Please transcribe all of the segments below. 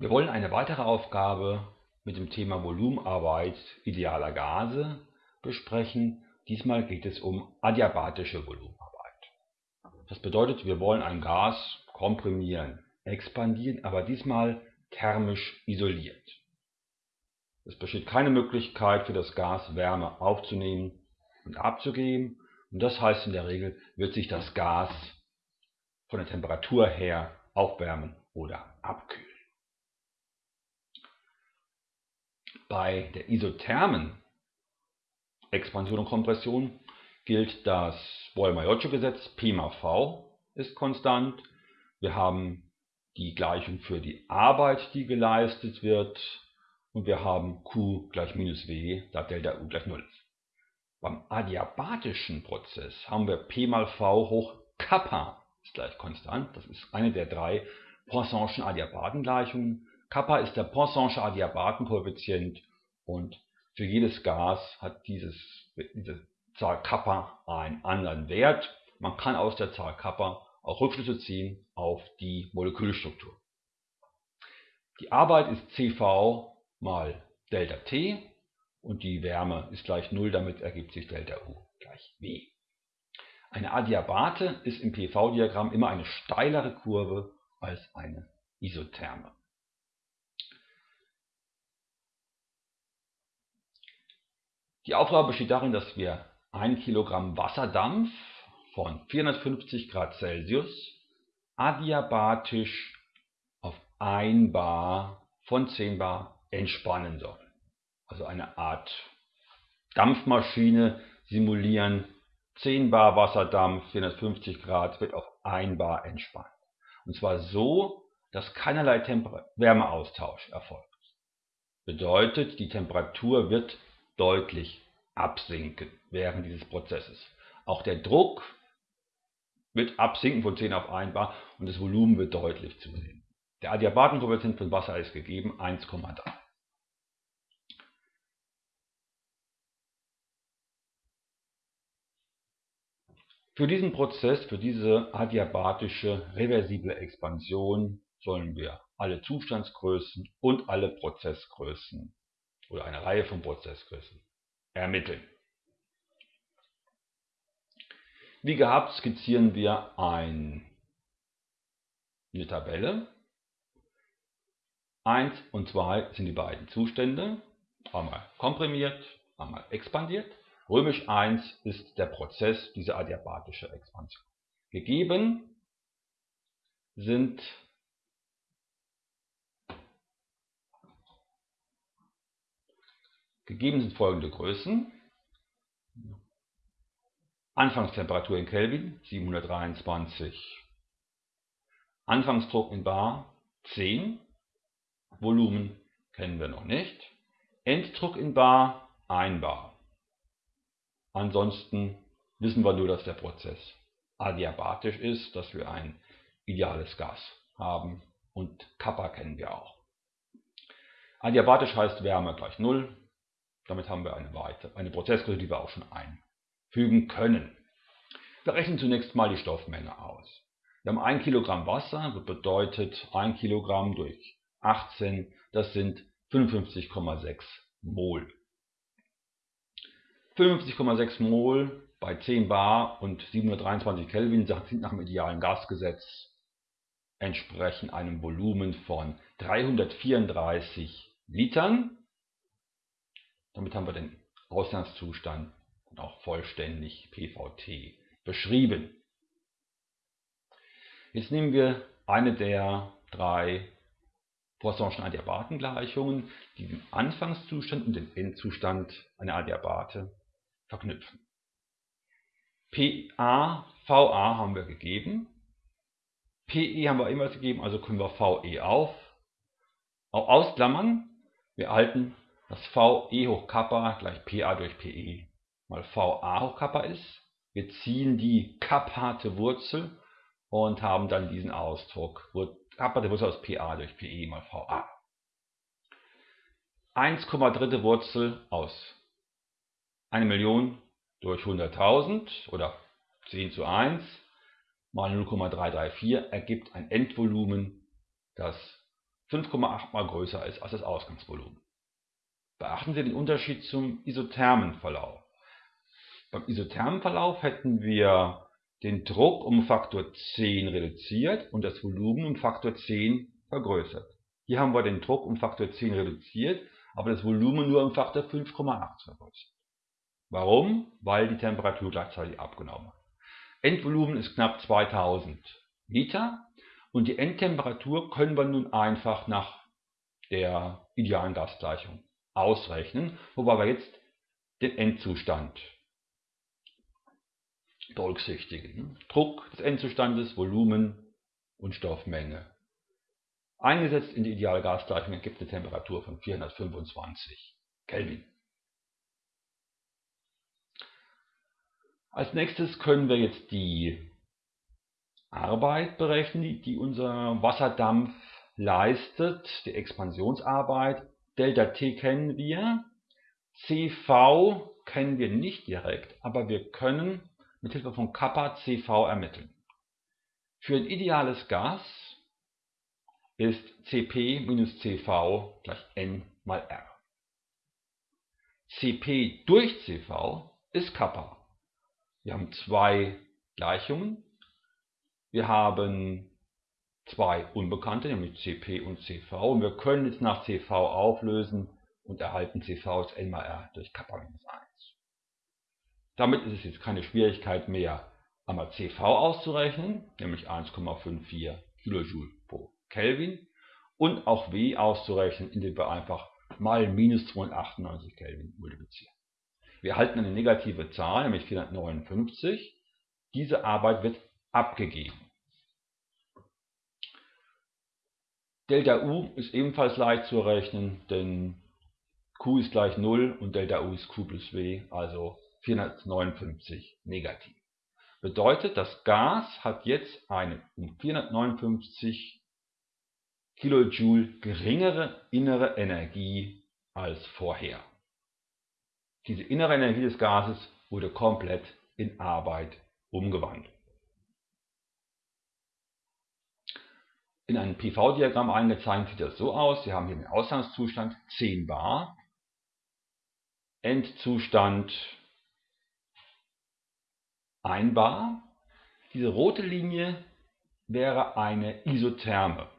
Wir wollen eine weitere Aufgabe mit dem Thema Volumenarbeit idealer Gase besprechen. Diesmal geht es um adiabatische Volumenarbeit. Das bedeutet, wir wollen ein Gas komprimieren, expandieren, aber diesmal thermisch isoliert. Es besteht keine Möglichkeit für das Gas Wärme aufzunehmen und abzugeben und das heißt in der Regel wird sich das Gas von der Temperatur her aufwärmen oder abkühlen. Bei der isothermen Expansion und Kompression gilt das Boyle-Maiocho-Gesetz, P mal V ist konstant. Wir haben die Gleichung für die Arbeit, die geleistet wird und wir haben Q gleich minus W, da Delta U gleich 0 ist. Beim adiabatischen Prozess haben wir P mal V hoch Kappa ist gleich konstant. Das ist eine der drei Poisson'schen Adiabatengleichungen. Kappa ist der Poisson'sche Adiabatenkoeffizient und für jedes Gas hat dieses, diese Zahl Kappa einen anderen Wert. Man kann aus der Zahl Kappa auch Rückschlüsse ziehen auf die Molekülstruktur. Die Arbeit ist CV mal Delta T und die Wärme ist gleich 0, damit ergibt sich Delta U gleich W. Eine Adiabate ist im PV-Diagramm immer eine steilere Kurve als eine isotherme. Die Aufgabe besteht darin, dass wir 1 Kilogramm Wasserdampf von 450 Grad Celsius adiabatisch auf 1 Bar von 10 Bar entspannen sollen. Also eine Art Dampfmaschine simulieren. 10 Bar Wasserdampf, 450 Grad, wird auf 1 Bar entspannt. Und zwar so, dass keinerlei Temper Wärmeaustausch erfolgt. Bedeutet, die Temperatur wird deutlich absinken während dieses Prozesses. Auch der Druck wird absinken von 10 auf 1 bar und das Volumen wird deutlich zunehmen. Der Adiabatenkoeffizient von Wasser ist gegeben 1,3. Für diesen Prozess, für diese adiabatische reversible Expansion sollen wir alle Zustandsgrößen und alle Prozessgrößen oder eine Reihe von Prozessgrößen ermitteln. Wie gehabt skizzieren wir ein, eine Tabelle. 1 und 2 sind die beiden Zustände, einmal komprimiert, einmal expandiert. Römisch 1 ist der Prozess, diese adiabatische Expansion. Gegeben sind Gegeben sind folgende Größen. Anfangstemperatur in Kelvin 723. Anfangsdruck in Bar 10. Volumen kennen wir noch nicht. Enddruck in Bar 1 Bar. Ansonsten wissen wir nur, dass der Prozess adiabatisch ist, dass wir ein ideales Gas haben und Kappa kennen wir auch. Adiabatisch heißt Wärme gleich 0, damit haben wir eine, weitere, eine Prozessgröße, die wir auch schon einfügen können. Wir rechnen zunächst mal die Stoffmenge aus. Wir haben 1 Kilogramm Wasser, das bedeutet 1 Kilogramm durch 18, das sind 55,6 Mol. 55,6 Mol bei 10 Bar und 723 Kelvin sind nach dem idealen Gasgesetz entsprechen einem Volumen von 334 Litern damit haben wir den Ausgangszustand und auch vollständig PVT beschrieben. Jetzt nehmen wir eine der drei Poisson'schen Adiabatengleichungen, die den Anfangszustand und den Endzustand einer Adiabate verknüpfen. PA, VA haben wir gegeben, PE haben wir ebenfalls gegeben, also können wir VE auf, ausklammern. Wir erhalten dass VE hoch Kappa gleich PA durch PE mal VA hoch Kappa ist. Wir ziehen die kappate Wurzel und haben dann diesen Ausdruck. Kappate Wurzel aus PA durch PE mal VA. 1,3 Wurzel aus 1 Million durch 100.000 oder 10 zu 1 mal 0,334 ergibt ein Endvolumen, das 5,8 mal größer ist als das Ausgangsvolumen. Beachten Sie den Unterschied zum isothermen Verlauf. Beim isothermen Verlauf hätten wir den Druck um Faktor 10 reduziert und das Volumen um Faktor 10 vergrößert. Hier haben wir den Druck um Faktor 10 reduziert, aber das Volumen nur um Faktor 5,8 vergrößert. Warum? Weil die Temperatur gleichzeitig abgenommen hat. Endvolumen ist knapp 2000 Liter und die Endtemperatur können wir nun einfach nach der idealen Gasgleichung ausrechnen, wobei wir jetzt den Endzustand berücksichtigen. Druck des Endzustandes, Volumen und Stoffmenge. Eingesetzt in die ideale Gasgleichung ergibt eine Temperatur von 425 Kelvin. Als nächstes können wir jetzt die Arbeit berechnen, die unser Wasserdampf leistet, die Expansionsarbeit. Delta T kennen wir, CV kennen wir nicht direkt, aber wir können mit Hilfe von Kappa CV ermitteln. Für ein ideales Gas ist Cp minus Cv gleich N mal R. Cp durch Cv ist Kappa. Wir haben zwei Gleichungen. Wir haben zwei Unbekannte, nämlich Cp und Cv. Und wir können jetzt nach Cv auflösen und erhalten Cv als n mal r durch Kappa minus 1. Damit ist es jetzt keine Schwierigkeit mehr, einmal Cv auszurechnen, nämlich 1,54 kJ pro Kelvin, und auch W auszurechnen, indem wir einfach mal minus 298 Kelvin multiplizieren. Wir erhalten eine negative Zahl, nämlich 459. Diese Arbeit wird abgegeben. Delta U ist ebenfalls leicht zu errechnen, denn Q ist gleich 0 und Delta U ist Q plus W, also 459 negativ. Bedeutet, das Gas hat jetzt eine um 459 Kilojoule geringere innere Energie als vorher. Diese innere Energie des Gases wurde komplett in Arbeit umgewandelt. In einem PV-Diagramm eingezeichnet sieht das so aus. Sie haben hier den Ausgangszustand 10 bar, Endzustand 1 bar. Diese rote Linie wäre eine Isotherme.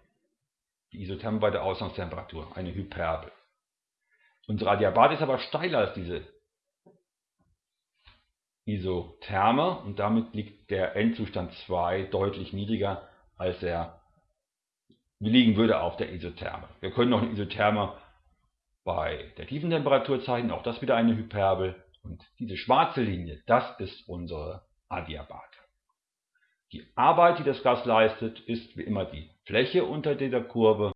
Die Isotherme bei der Ausgangstemperatur, eine Hyperbel. Unsere Adiabat ist aber steiler als diese Isotherme und damit liegt der Endzustand 2 deutlich niedriger als er liegen würde auf der Isotherme. Wir können noch eine Isotherme bei der tiefen Temperatur zeichnen, auch das wieder eine Hyperbel. Und diese schwarze Linie, das ist unsere Adiabat. Die Arbeit, die das Gas leistet, ist wie immer die Fläche unter dieser Kurve